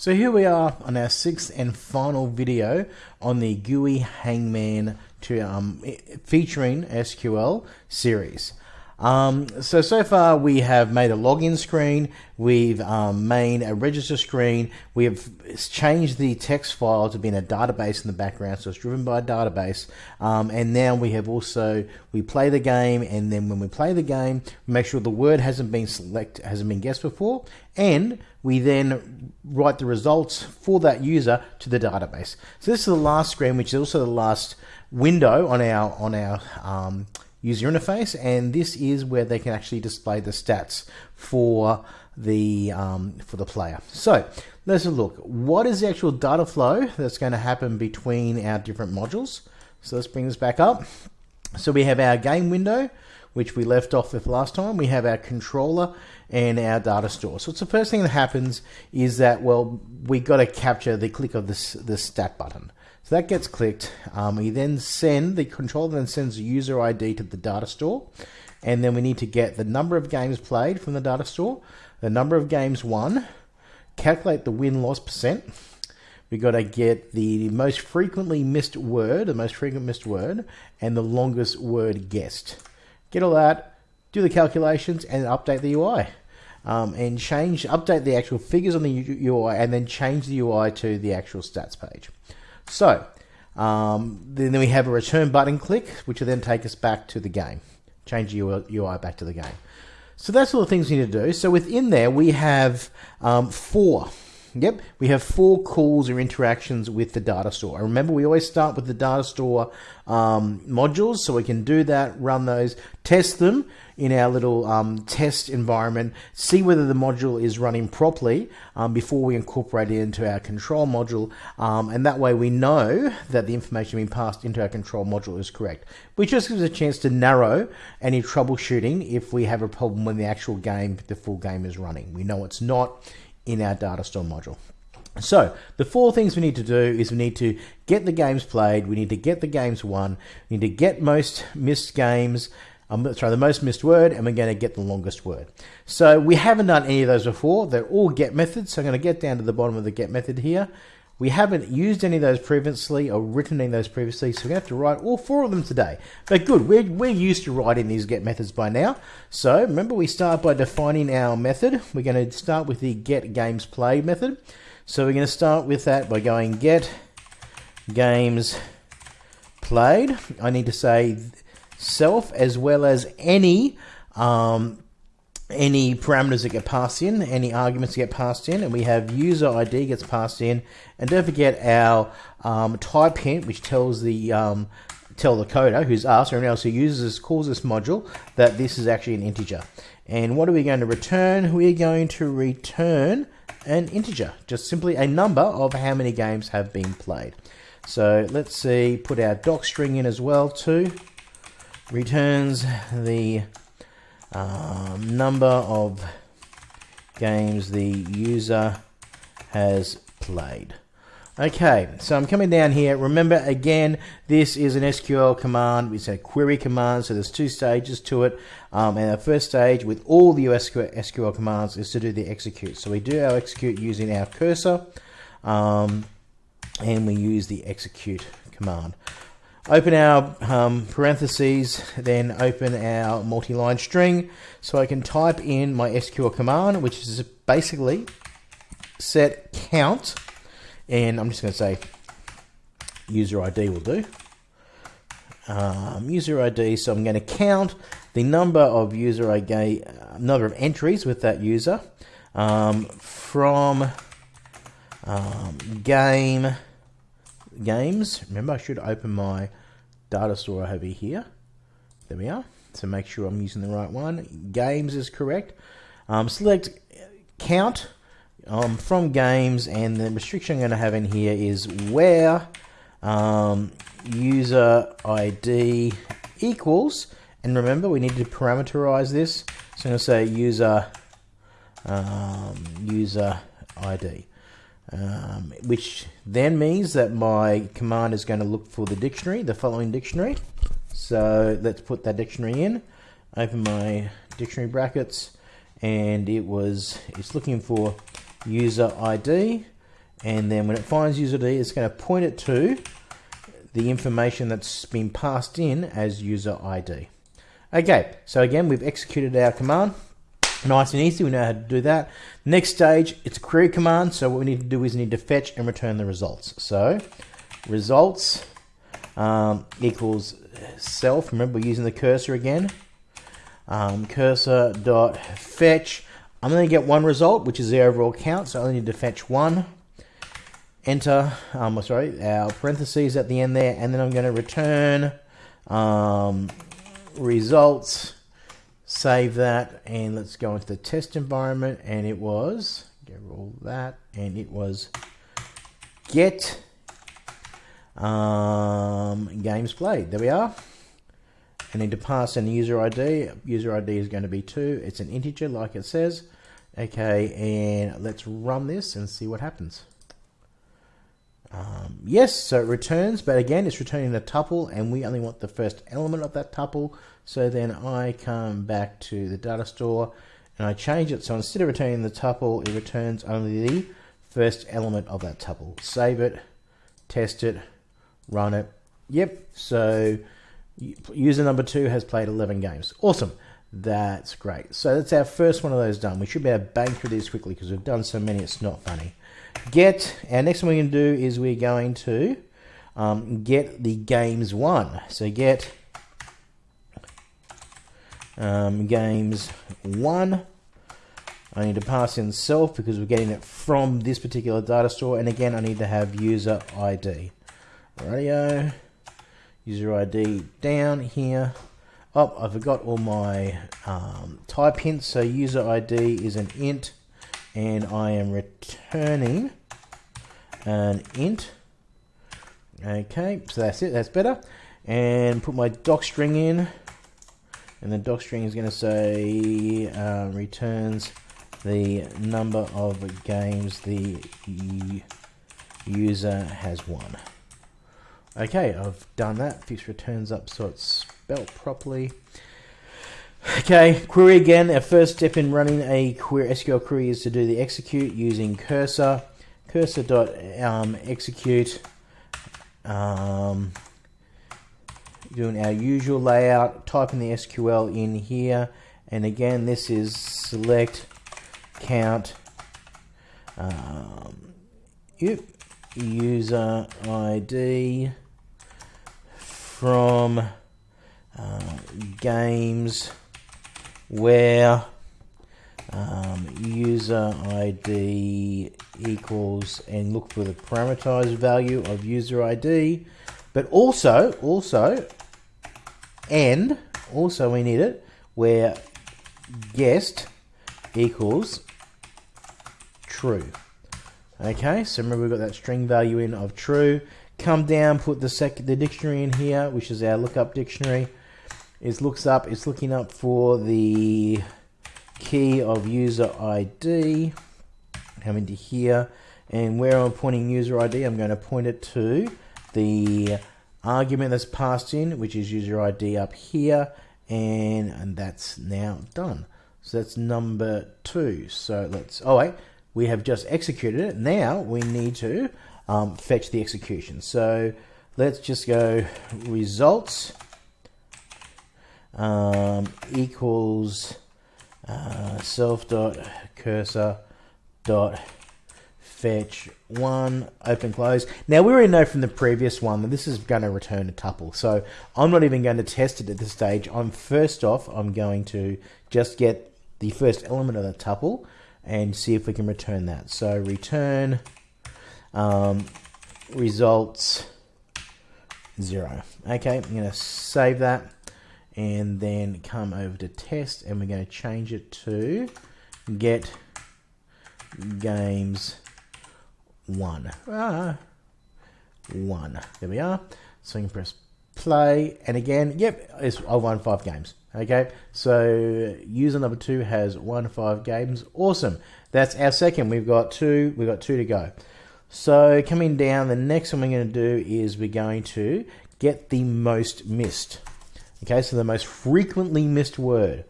So here we are on our sixth and final video on the GUI Hangman to, um, featuring SQL series. Um, so, so far we have made a login screen, we've um, made a register screen, we have changed the text file to be in a database in the background, so it's driven by a database, um, and now we have also, we play the game, and then when we play the game, make sure the word hasn't been select, hasn't been guessed before, and we then write the results for that user to the database. So this is the last screen, which is also the last window on our, on our, um, user interface and this is where they can actually display the stats for the um, for the player. So let's look. What is the actual data flow that's going to happen between our different modules? So let's bring this back up. So we have our game window, which we left off with last time. We have our controller and our data store. So it's the first thing that happens is that, well, we got to capture the click of this, the stat button. So that gets clicked. Um, we then send, the controller then sends the user ID to the data store. And then we need to get the number of games played from the data store, the number of games won, calculate the win-loss percent. We got to get the most frequently missed word, the most frequent missed word, and the longest word guessed. Get all that, do the calculations, and update the UI. Um, and change, update the actual figures on the UI, and then change the UI to the actual stats page. So um, then we have a return button click, which will then take us back to the game, change the UI back to the game. So that's all the things we need to do. So within there, we have um, four. Yep, we have four calls or interactions with the data store. remember, we always start with the data store um, modules, so we can do that, run those, test them, in our little um, test environment, see whether the module is running properly um, before we incorporate it into our control module. Um, and that way we know that the information being passed into our control module is correct, which just gives us a chance to narrow any troubleshooting if we have a problem when the actual game, the full game is running. We know it's not in our data store module. So the four things we need to do is we need to get the games played, we need to get the games won, we need to get most missed games, um, sorry, the most missed word, and we're going to get the longest word. So we haven't done any of those before. They're all get methods. So I'm going to get down to the bottom of the get method here. We haven't used any of those previously or written any of those previously, so we're going to have to write all four of them today. But good, we're, we're used to writing these get methods by now. So remember, we start by defining our method. We're going to start with the get games play method. So we're going to start with that by going get games played. I need to say self as well as any um, any parameters that get passed in, any arguments that get passed in, and we have user ID gets passed in, and don't forget our um, type hint, which tells the um, tell the coder, who's us or anyone else who uses this, calls this module, that this is actually an integer. And what are we going to return? We're going to return an integer, just simply a number of how many games have been played. So let's see, put our doc string in as well too returns the um, number of games the user has played. Okay, so I'm coming down here. Remember, again, this is an SQL command. It's a query command, so there's two stages to it. Um, and the first stage with all the SQL, commands is to do the execute. So we do our execute using our cursor, um, and we use the execute command. Open our um, parentheses, then open our multi-line string. So I can type in my SQL command, which is basically set count, and I'm just going to say user ID will do. Um, user ID, so I'm going to count the number of user ID, uh, number of entries with that user um, from um, game games. Remember, I should open my data store over here. There we are. So make sure I'm using the right one. Games is correct. Um, select count um, from games, and the restriction I'm going to have in here is where um, user ID equals. And remember, we need to parameterize this. So I'm going to say user um, user ID um, which then means that my command is going to look for the dictionary, the following dictionary. So let's put that dictionary in, open my dictionary brackets, and it was, it's looking for user ID, And then when it finds user ID, it's going to point it to the information that's been passed in as user ID. Okay, so again, we've executed our command. Nice and easy, we know how to do that. Next stage, it's a query command, so what we need to do is we need to fetch and return the results. So, results um, equals self, remember we're using the cursor again. Um, cursor dot fetch, I'm going to get one result, which is the overall count, so I only need to fetch one. Enter, um, sorry, our parentheses at the end there, and then I'm going to return um, results save that and let's go into the test environment and it was get all that and it was get um, games played. There we are. I need to pass in user ID user ID is going to be 2 it's an integer like it says. Okay and let's run this and see what happens. Um, yes, so it returns, but again, it's returning a tuple, and we only want the first element of that tuple. So then I come back to the data store, and I change it. So instead of returning the tuple, it returns only the first element of that tuple. Save it, test it, run it. Yep, so user number two has played 11 games. Awesome. That's great. So that's our first one of those done. We should be able to bang through these quickly because we've done so many, it's not funny get, our next won we're going to do is we're going to um, get the games one. So get um, games won. I need to pass in self because we're getting it from this particular data store. And again, I need to have user ID. Radio, user ID down here. Oh, I forgot all my um, type hints. So user ID is an int and I am returning an int. Okay, so that's it, that's better. And put my doc string in, and the doc string is going to say uh, returns the number of games the user has won. Okay, I've done that. Fix returns up so it's spelt properly. Okay, query again. Our first step in running a query, SQL query is to do the execute using cursor. Cursor dot um, execute. Um, doing our usual layout. Typing the SQL in here, and again, this is select count. Um, user ID from uh, games where um, user ID equals and look for the parameterized value of user ID, but also, also, and also we need it where guessed equals true. Okay, so remember we've got that string value in of true. Come down, put the sec the dictionary in here, which is our lookup dictionary is looks up, it's looking up for the key of user ID. Come into here, and where I'm pointing user ID, I'm going to point it to the argument that's passed in, which is user ID up here, and, and that's now done. So that's number two. So let's, oh wait, we have just executed it. Now we need to um, fetch the execution. So let's just go results um, equals uh, self dot cursor dot fetch one open close. Now we already know from the previous one that this is going to return a tuple. So i'm not even going to test it at this stage. I'm first off i'm going to just get the first element of the tuple and see if we can return that. So return um, results zero. Okay i'm going to save that and then come over to test and we're going to change it to get games one. Ah, one. There we are. So you can press play and again, yep, it's, I've won five games. Okay, so user number two has won five games. Awesome. That's our second. We've got two. We've got two to go. So coming down, the next one we're going to do is we're going to get the most missed. Okay, so the most frequently missed word.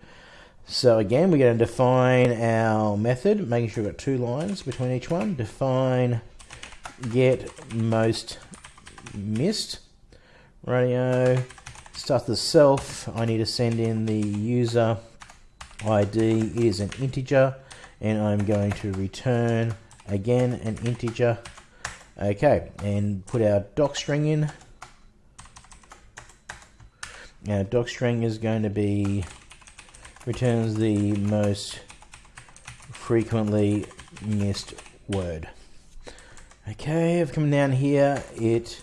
So again, we're going to define our method, making sure we've got two lines between each one. Define get most missed. Radio start the self. I need to send in the user ID is an integer and I'm going to return again an integer. Okay, and put our doc string in. Our doc string is going to be returns the most frequently missed word. Okay, I've come down here. It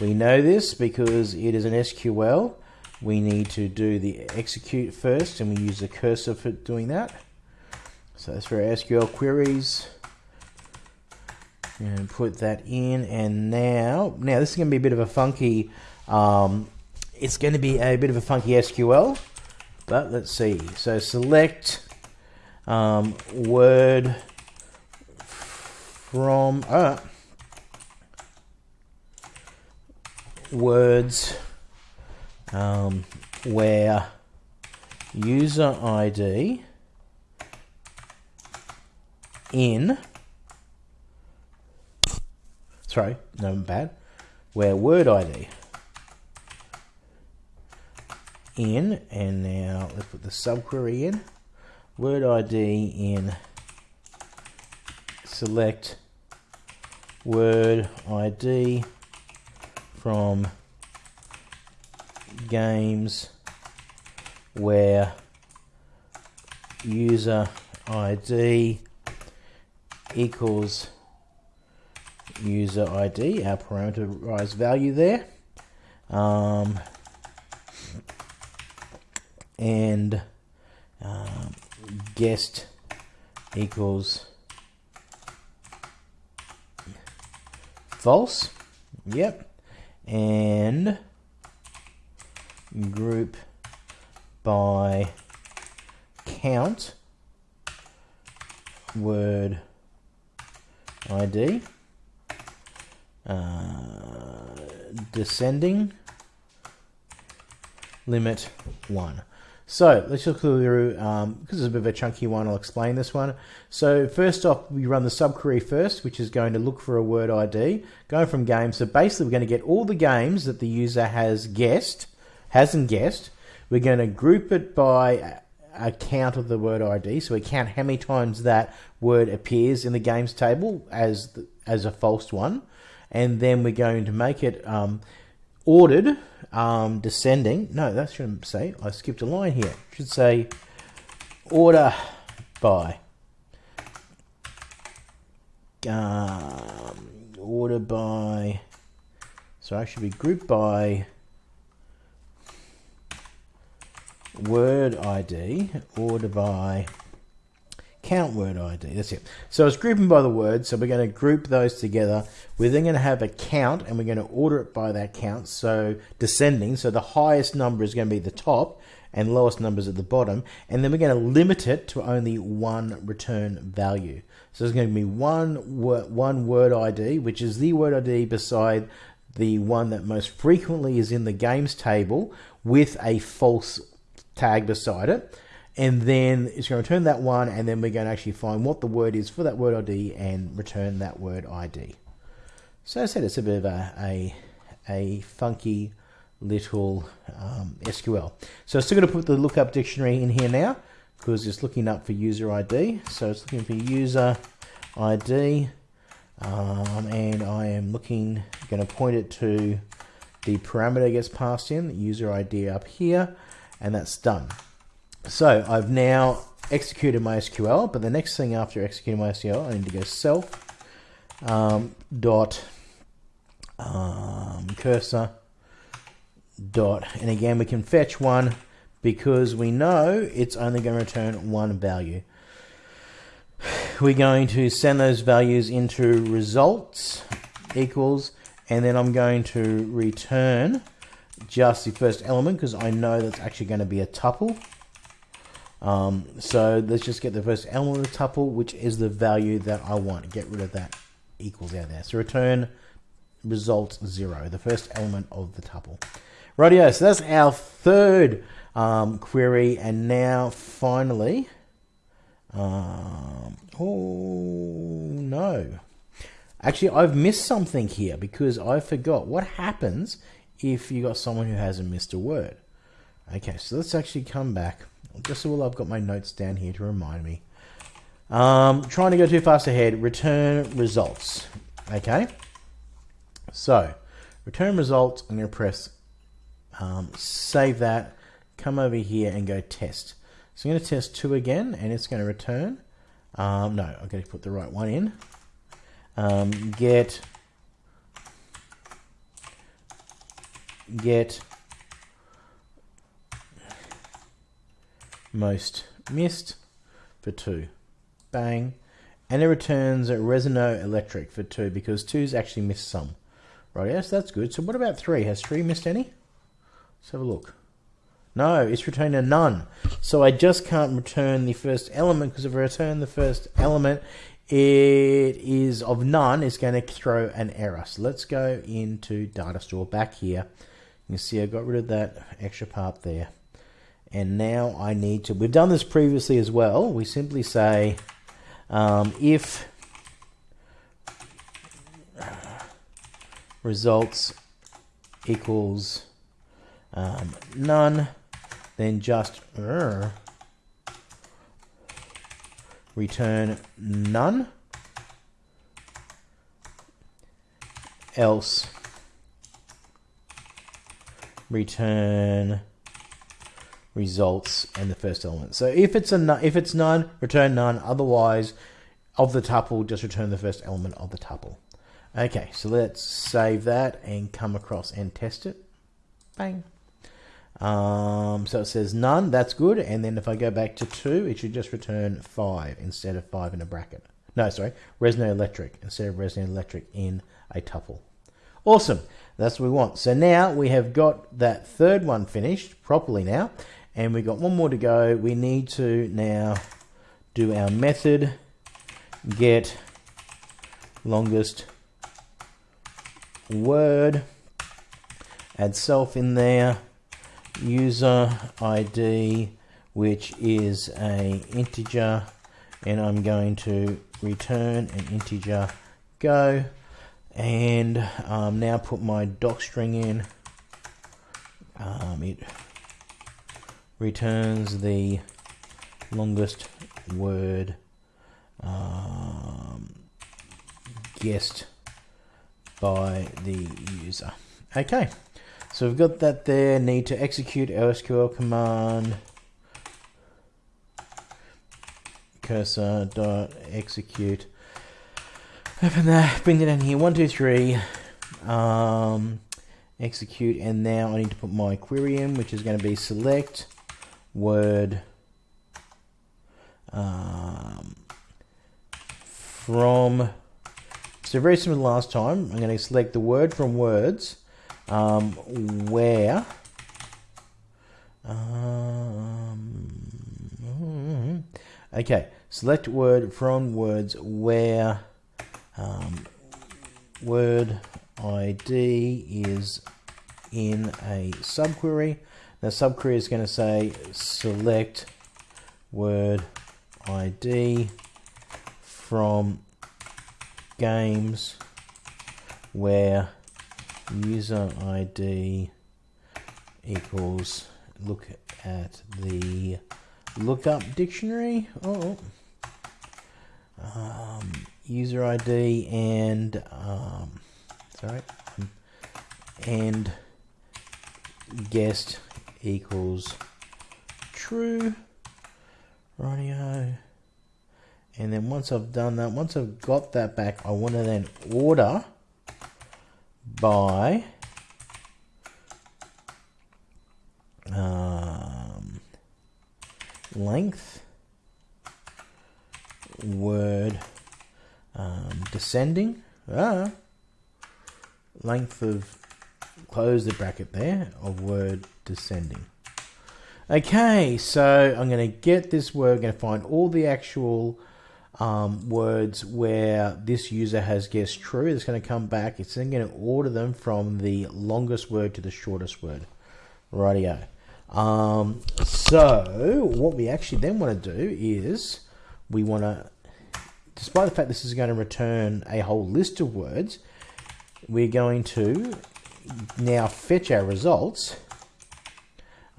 we know this because it is an SQL. We need to do the execute first, and we use the cursor for doing that. So that's for SQL queries. And put that in, and now, now this is going to be a bit of a funky. Um, it's going to be a bit of a funky SQL, but let's see. So select um, word from uh, words um, where user ID in sorry no bad where word ID in and now let's put the subquery in word ID in select word ID from games where user ID equals user ID, our parameterized value there. Um, and um, guessed equals false. Yep. And group by count word ID uh, descending limit 1 so let's look through, um, because it's a bit of a chunky one, I'll explain this one. So first off, we run the subquery first, which is going to look for a word ID, going from games. So basically we're going to get all the games that the user has guessed, hasn't guessed. We're going to group it by a count of the word ID. So we count how many times that word appears in the games table as, the, as a false one. And then we're going to make it um, ordered um, descending. No, that shouldn't say. I skipped a line here. It should say order by. Um, order by. So I should be grouped by word ID, order by count word ID. That's it. So it's grouping by the word. So we're going to group those together. We're then going to have a count and we're going to order it by that count. So descending. So the highest number is going to be the top and lowest numbers at the bottom. And then we're going to limit it to only one return value. So there's going to be one word, one word ID, which is the word ID beside the one that most frequently is in the games table with a false tag beside it and then it's going to return that one, and then we're going to actually find what the word is for that word ID and return that word ID. So I said it's a bit of a, a, a funky little um, SQL. So I'm still going to put the lookup dictionary in here now because it's looking up for user ID. So it's looking for user ID, um, and I am looking, going to point it to the parameter gets passed in, the user ID up here, and that's done. So I've now executed my SQL, but the next thing after executing my SQL, I need to go self um, dot um, cursor dot, and again we can fetch one because we know it's only going to return one value. We're going to send those values into results equals, and then I'm going to return just the first element because I know that's actually going to be a tuple. Um, so let's just get the first element of the tuple, which is the value that I want. Get rid of that equals out there. So return result zero, the first element of the tuple. Rightio, so that's our third um, query, and now finally, um, oh no, Actually, I've missed something here because I forgot what happens if you got someone who hasn't missed a word. Okay, so let's actually come back. Just so I've got my notes down here to remind me. Um, trying to go too fast ahead. Return results. Okay. So, return results. I'm going to press um, save that. Come over here and go test. So I'm going to test two again, and it's going to return. Um, no, I'm going to put the right one in. Um, get get most missed for two. Bang. And it returns a Resono Electric for two because two's actually missed some. Right, yes, that's good. So what about three? Has three missed any? Let's have a look. No, it's returning a none. So I just can't return the first element because if I return the first element, it is of none, it's going to throw an error. So let's go into data store back here. You can see I got rid of that extra part there. And now I need to, we've done this previously as well. We simply say um, if results equals um, none, then just uh, return none, else return results and the first element. So if it's a if it's none, return none. Otherwise, of the tuple, just return the first element of the tuple. Okay, so let's save that and come across and test it. Bang. Um, so it says none, that's good. And then if I go back to two, it should just return five instead of five in a bracket. No, sorry, Resono Electric instead of Resono Electric in a tuple. Awesome, that's what we want. So now we have got that third one finished properly now, and we've got one more to go. We need to now do our method. Get longest word, add self in there. User ID which is a integer. And I'm going to return an integer. Go. And um, now put my doc string in. Um, it returns the longest word um, guessed by the user. Okay so we've got that there, need to execute SQL command. Cursor dot execute. Open that, bring it down here, one, two, three, um, execute, and now I need to put my query in, which is going to be select word um, from, so very similar to last time, I'm going to select the word from words, um, where um, okay select word from words where um, word ID is in a subquery the subquery is going to say select word ID from games where user ID equals look at the lookup dictionary. Oh, um, user ID and um, sorry, and guessed equals true. Radio. And then once I've done that, once I've got that back, I want to then order by um, length word um, descending ah, length of close the bracket there of word descending okay so I'm going to get this word I'm going to find all the actual um, words where this user has guessed true. It's going to come back. It's then going to order them from the longest word to the shortest word. Rightio. Um, so what we actually then want to do is we want to despite the fact this is going to return a whole list of words, we're going to now fetch our results.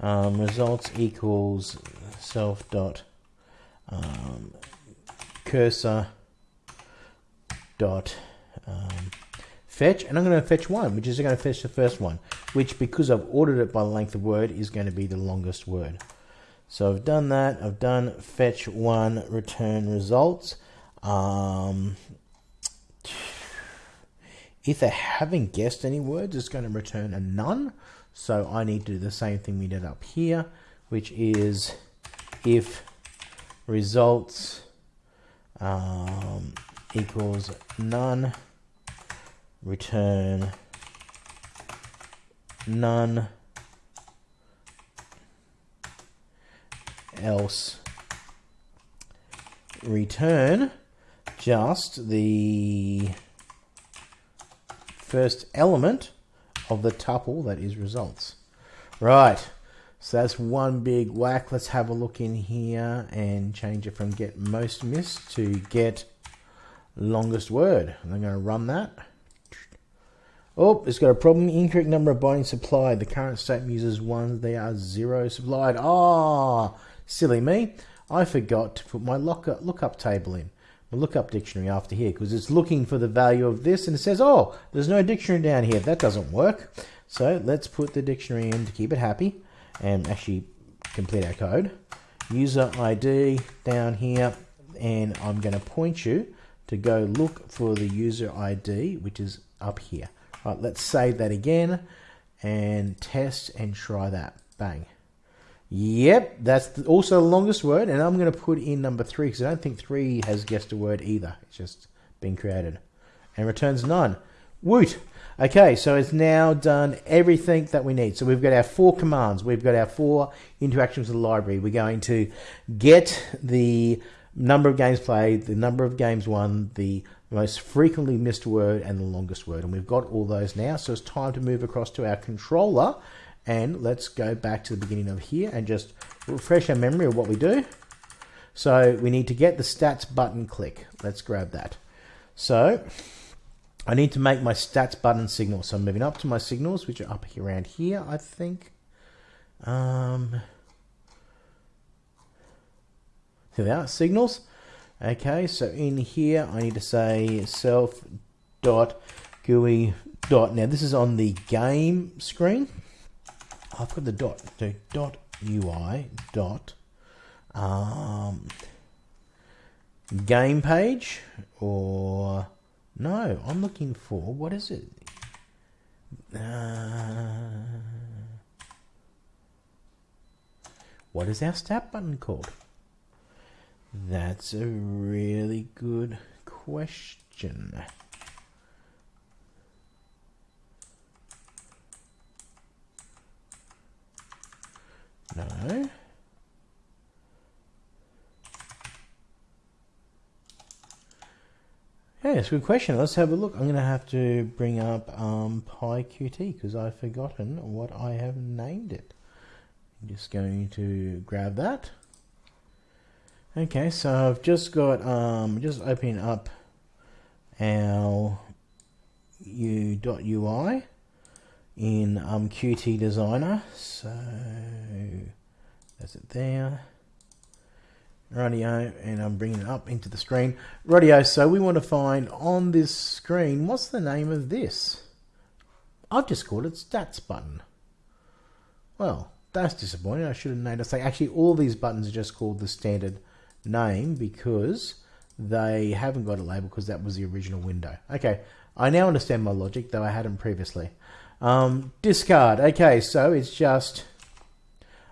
Um, results equals self dot um, cursor dot um, fetch, and I'm going to fetch one, which is going to fetch the first one, which because I've ordered it by the length of word is going to be the longest word. So I've done that. I've done fetch one, return results. Um, if they haven't guessed any words, it's going to return a none. So I need to do the same thing we did up here, which is if results um, equals none, return none else return just the first element of the tuple that is results. Right, so that's one big whack. Let's have a look in here and change it from get most missed to get longest word. I'm going to run that. Oh, it's got a problem. Incorrect number of bindings supplied. The current state uses one. They are zero supplied. Ah, oh, silly me. I forgot to put my lookup table in. My lookup dictionary after here because it's looking for the value of this and it says, oh, there's no dictionary down here. That doesn't work. So let's put the dictionary in to keep it happy and actually complete our code. User ID down here and I'm going to point you to go look for the user ID which is up here. Right, let's save that again and test and try that. Bang. Yep, that's also the longest word, and I'm going to put in number three because I don't think three has guessed a word either. It's just been created. And returns none. Woot! Okay, so it's now done everything that we need. So we've got our four commands. We've got our four interactions with the library. We're going to get the number of games played, the number of games won, the most frequently missed word, and the longest word. And we've got all those now, so it's time to move across to our controller. And let's go back to the beginning of here and just refresh our memory of what we do. So we need to get the stats button click. Let's grab that. So I need to make my stats button signal. So I'm moving up to my signals, which are up here, around here, I think. Um, here they are, signals. Okay, so in here I need to say self dot GUI dot. Now this is on the game screen. I've got the dot, the dot UI dot um, game page or no, I'm looking for what is it? Uh, what is our stat button called? That's a really good question. No. Yeah, it's a good question. Let's have a look. I'm going to have to bring up um, PyQt because I've forgotten what I have named it. I'm just going to grab that. Okay, so I've just got, um, just opening up our u.ui in um, Qt Designer. So that's it there. Radio, and I'm bringing it up into the screen. Radio, so we want to find on this screen, what's the name of this? I've just called it Stats button. Well, that's disappointing. I should have noticed. Actually, all these buttons are just called the standard name because they haven't got a label because that was the original window. Okay, I now understand my logic, though I hadn't previously. Um, discard. Okay, so it's just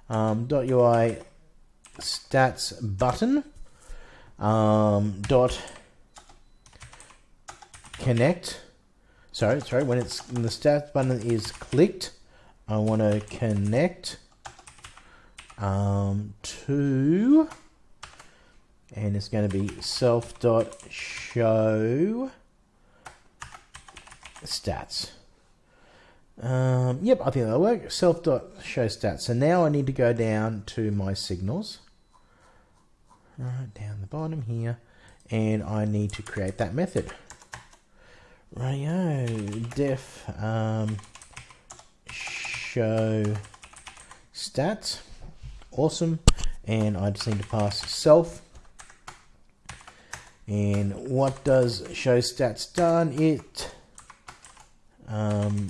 um, .ui stats button um, dot connect. Sorry, sorry. When it's when the stats button is clicked, I want to connect um, to and it's going to be self dot show stats. Um, yep, I think that'll work. Self dot show stats. So now I need to go down to my signals. Right down the bottom here, and I need to create that method. Rightio, def um, show stats, awesome, and I just need to pass self. And what does show stats done? It um,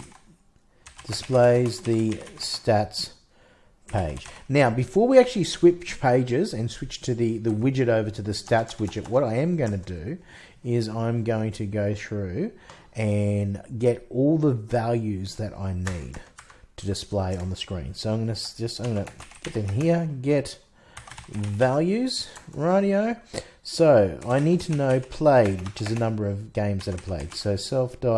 displays the stats page. Now, before we actually switch pages and switch to the, the widget over to the stats widget, what I am going to do is I'm going to go through and get all the values that I need to display on the screen. So I'm going to just, I'm going to put in here, get values, radio. So I need to know played, which is the number of games that are played. So self.db.get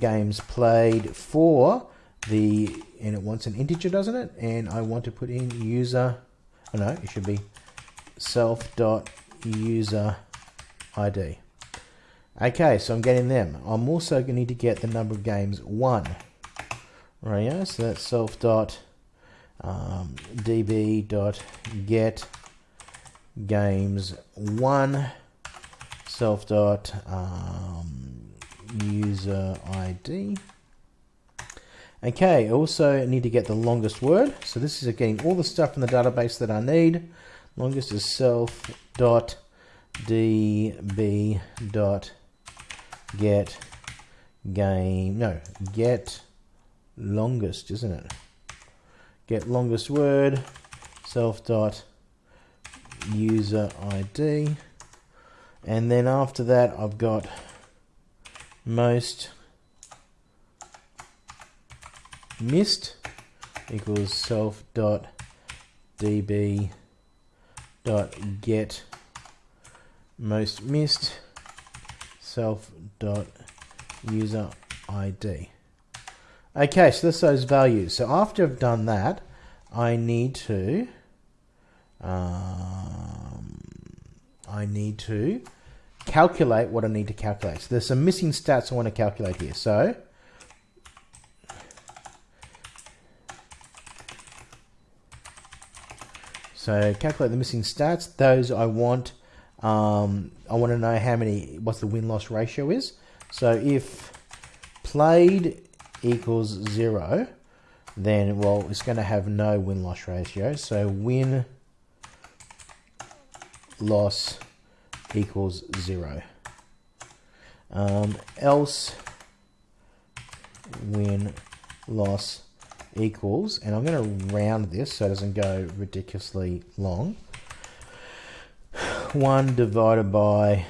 games played for the and it wants an integer doesn't it? And I want to put in user oh no it should be self dot user ID okay so I'm getting them. I'm also going to need to get the number of games won right yeah so that's self dot um, db dot get games won self dot um, user ID Okay, also need to get the longest word. So this is getting all the stuff in the database that I need. Longest is self dot db dot get game no get longest isn't it get longest word self dot user id and then after that I've got most missed equals self dot db dot get most missed self dot user id okay so that's those values. So after I've done that I need to um, I need to calculate what I need to calculate so there's some missing stats I want to calculate here so So calculate the missing stats. Those I want. Um, I want to know how many. What's the win loss ratio is. So if played equals zero, then well it's going to have no win loss ratio. So win loss equals zero. Um, else win loss equals, and I'm going to round this so it doesn't go ridiculously long. 1 divided by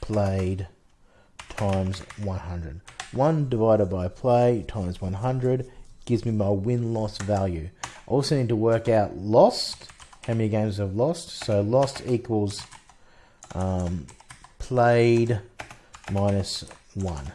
played times 100. 1 divided by play times 100 gives me my win-loss value. I also need to work out lost, how many games I've lost. So lost equals um, played minus 1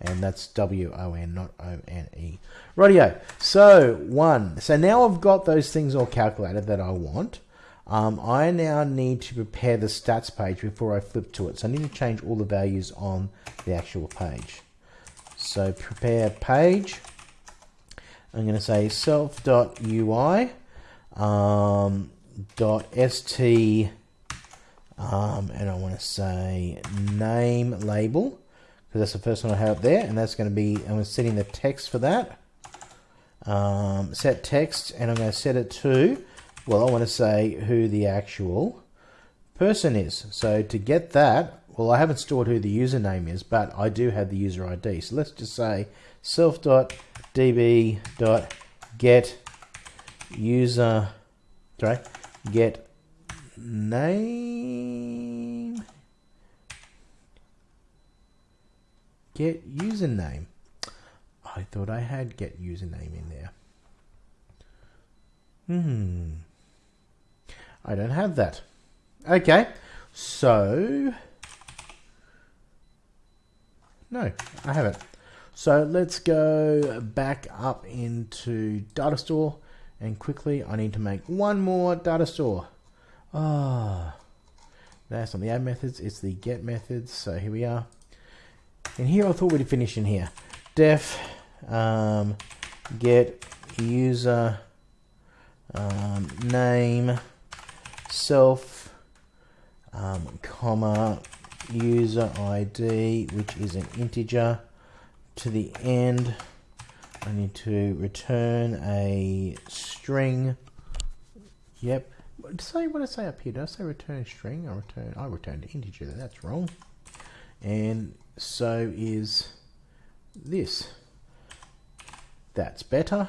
and that's W-O-N, not O-N-E. Rightio, so one. So now I've got those things all calculated that I want. Um, I now need to prepare the stats page before I flip to it. So I need to change all the values on the actual page. So prepare page. I'm going to say self.ui um, dot st um, and I want to say name label because that's the first one I have up there, and that's going to be, I'm setting the text for that. Um, set text, and I'm going to set it to, well, I want to say who the actual person is. So to get that, well, I haven't stored who the username is, but I do have the user ID. So let's just say self.db.get user, sorry, get name get username. I thought I had get username in there. Hmm. I don't have that. Okay. So. No, I haven't. So let's go back up into data store and quickly I need to make one more data store. Ah, oh, that's on the add methods, it's the get methods. So here we are. And here I thought we'd finish in here. Def um, get user um, name self um, comma user ID which is an integer to the end I need to return a string yep say what I say up here did I say return string I return I returned integer that's wrong and so is this that's better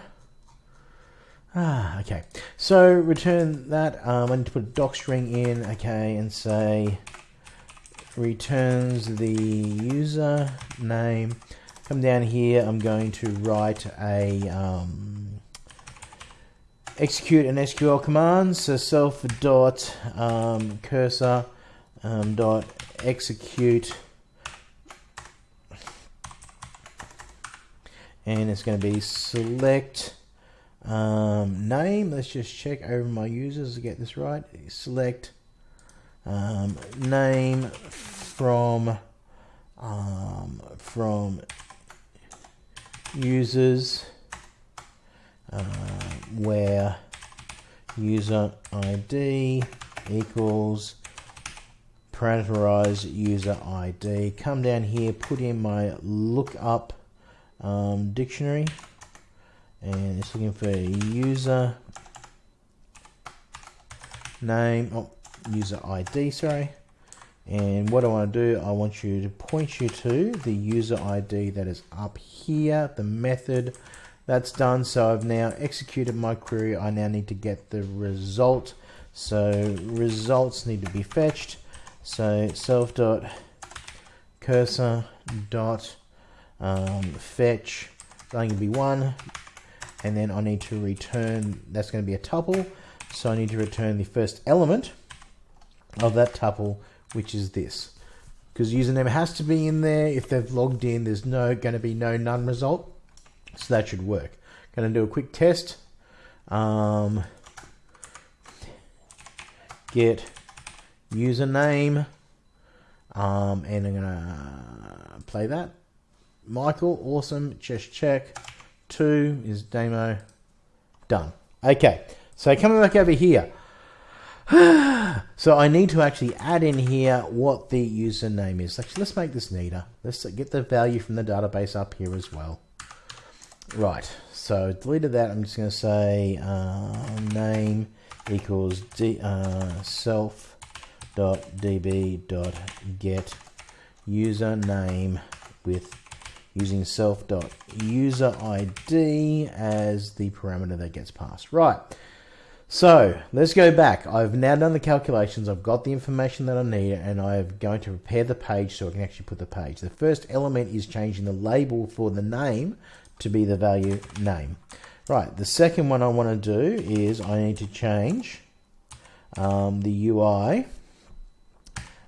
Ah, okay. So return that. Um, I need to put a doc string in, okay, and say returns the user name. Come down here. I'm going to write a um, execute an SQL command. So self dot um, cursor um, dot execute. And it's going to be select um, name, let's just check over my users to get this right. Select um, name from um, from users uh, where user ID equals parameterize user ID. Come down here, put in my lookup um, dictionary and it's looking for user name oh user ID sorry and what I want to do I want you to point you to the user ID that is up here the method that's done. So I've now executed my query. I now need to get the result. So results need to be fetched. So self dot cursor dot um, fetch. Going to be one. And then I need to return, that's going to be a tuple, so I need to return the first element of that tuple, which is this. Because username has to be in there. If they've logged in, there's no going to be no none result. So that should work. Going to do a quick test. Um, get username. Um, and I'm going to play that. Michael, awesome. Just check. Two is demo. Done. Okay, so coming back over here. so I need to actually add in here what the username is. Actually, let's make this neater. Let's get the value from the database up here as well. Right, so deleted that. I'm just going to say uh, name equals d, uh, self dot db dot get username with using self dot user ID as the parameter that gets passed. Right. So let's go back. I've now done the calculations. I've got the information that I need and I'm going to prepare the page so I can actually put the page. The first element is changing the label for the name to be the value name. Right. The second one I want to do is I need to change um, the UI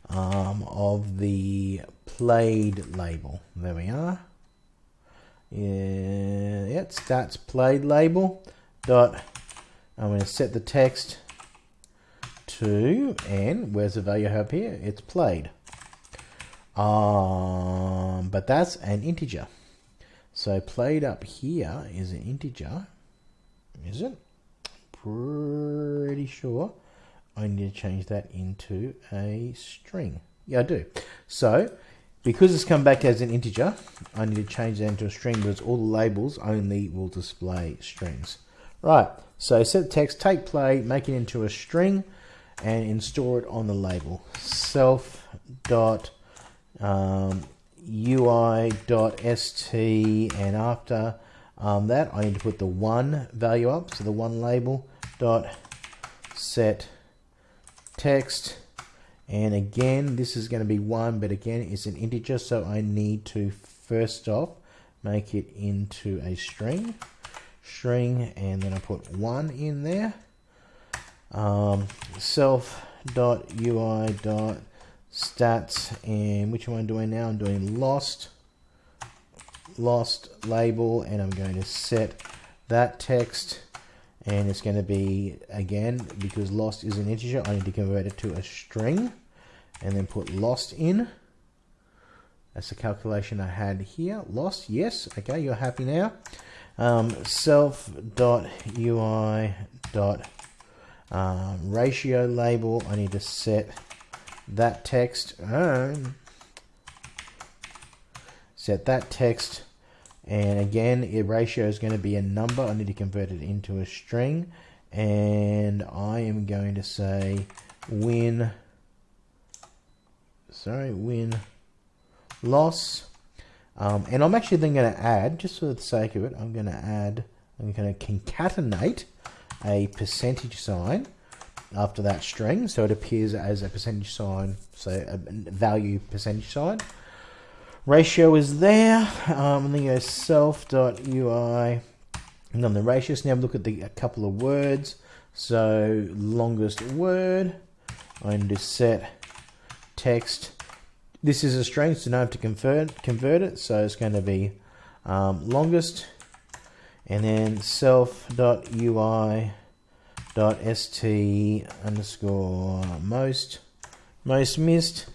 um, of the played label. There we are. Yeah, it starts played label dot. I'm going to set the text to and where's the value up here? It's played. Um, but that's an integer. So played up here is an integer, is it? Pretty sure I need to change that into a string. Yeah, I do. So because it's come back as an integer, I need to change that into a string because all the labels only will display strings. Right, so set text, take play, make it into a string, and install it on the label. Self dot um, UI dot st, and after um, that, I need to put the one value up, so the one label dot set text and again, this is going to be 1, but again, it's an integer, so I need to first off make it into a string. String, and then I put 1 in there. Um, self dot ui dot stats and which one am I doing now? I'm doing lost lost label and I'm going to set that text. And it's going to be again because lost is an integer I need to convert it to a string and then put lost in. That's the calculation I had here. Lost yes okay you're happy now. Um, self dot ui dot Um, ratio label, I need to set that text. Um, set that text and again a ratio is going to be a number I need to convert it into a string and I am going to say win sorry win loss um, and I'm actually then going to add just for the sake of it I'm going to add I'm going to concatenate a percentage sign after that string so it appears as a percentage sign so a value percentage sign. Ratio is there um, and then you go self.ui and then the ratios now look at the a couple of words. So longest word I'm going to set text. This is a string so now I have to convert convert it so it's going to be um, longest and then self.ui dot st underscore most most missed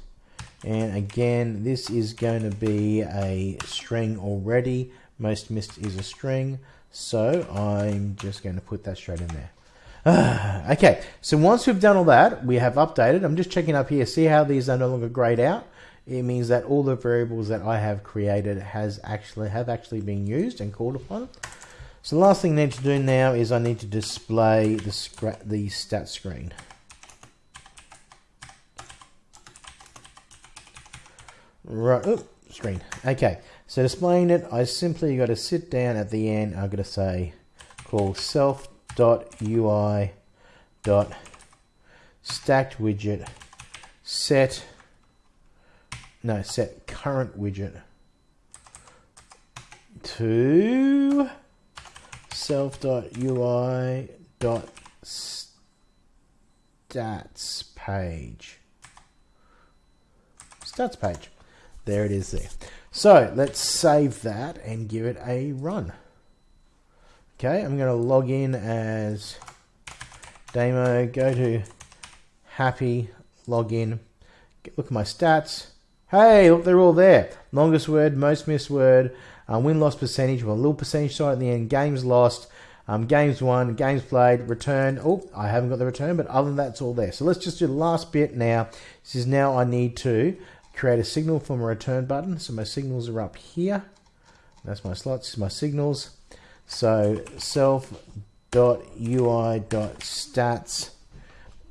and again, this is going to be a string already. Most missed is a string. So I'm just going to put that straight in there. okay, so once we've done all that, we have updated. I'm just checking up here. See how these are no longer grayed out? It means that all the variables that I have created has actually have actually been used and called upon. So the last thing I need to do now is I need to display the, the stat screen. Right, screen. Okay, so displaying it, I simply got to sit down at the end. I'm going to say, call self.ui dot stacked widget set no set current widget to self.ui dot stats page stats page there it is there. So let's save that and give it a run. Okay, I'm going to log in as Demo, go to happy, login, look at my stats. Hey, look, they're all there. Longest word, most missed word, uh, win-loss percentage, with a little percentage sign at the end, games lost, um, games won, games played, return. Oh, I haven't got the return, but other than that, it's all there. So let's just do the last bit now. This is now I need to create a signal from a return button. So my signals are up here. That's my slots, my signals. So self.ui.stats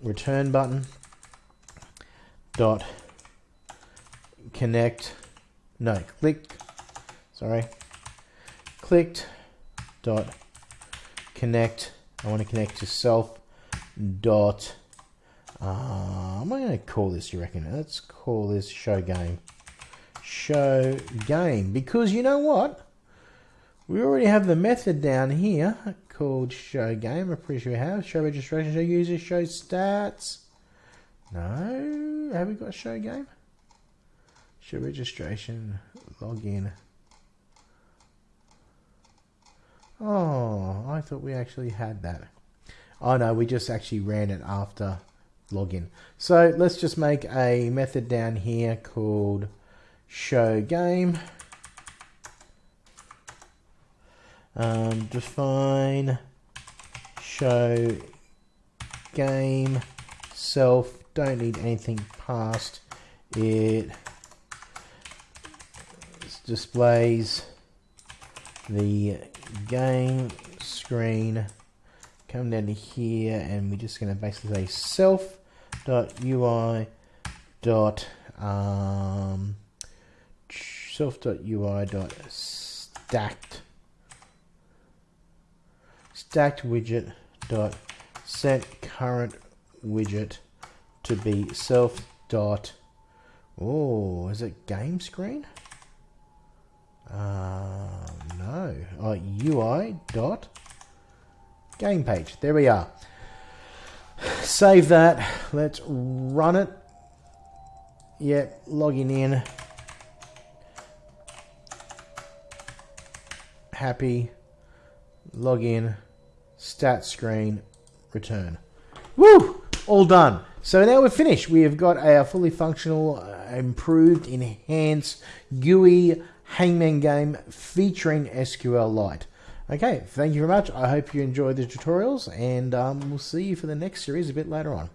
return button dot connect no click sorry clicked dot connect I want to connect to self dot uh, am I going to call this, you reckon? Let's call this show game. Show game. Because you know what? We already have the method down here called show game. I'm pretty sure we have. Show registration, show user, show stats. No? Have we got show game? Show registration, login. Oh, I thought we actually had that. Oh no, we just actually ran it after login. So let's just make a method down here called show game. Um, define show game self. Don't need anything past it. Displays the game screen. Come down to here, and we're just going to basically say self dot ui dot um, self dot ui dot stacked stacked widget dot set current widget to be self dot oh is it game screen uh, no ui dot game page there we are Save that. Let's run it. Yep, logging in. Happy. Login. Stat screen. Return. Woo! All done. So now we're finished. We have got a fully functional, uh, improved, enhanced GUI Hangman game featuring SQLite. Okay, thank you very much. I hope you enjoyed the tutorials, and um, we'll see you for the next series a bit later on.